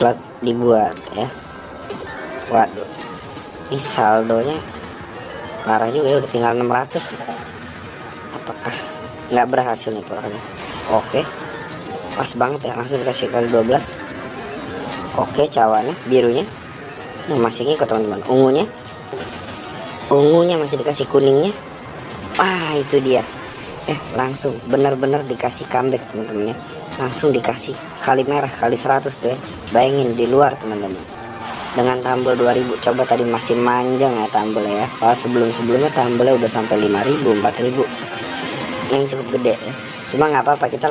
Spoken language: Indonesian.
slot dibuat ya. Waduh ini saldonya parah juga ya udah tinggal 600 apakah nggak berhasil nih pokoknya oke. Pas banget ya langsung dikasih kali 12 oke cawannya birunya. Nah, masih ngikut teman-teman ungunya. Ungunya masih dikasih kuningnya. Wah itu dia. Eh langsung benar-benar dikasih comeback teman-teman ya. Langsung dikasih kali merah kali 100 tuh ya bayangin di luar teman-teman. Dengan tambel 2000 coba tadi masih manjang ya tambel ya. Kalau sebelum-sebelumnya tambelnya udah sampai 5000 4000 yang cukup gede ya. Cuma nggak apa-apa kita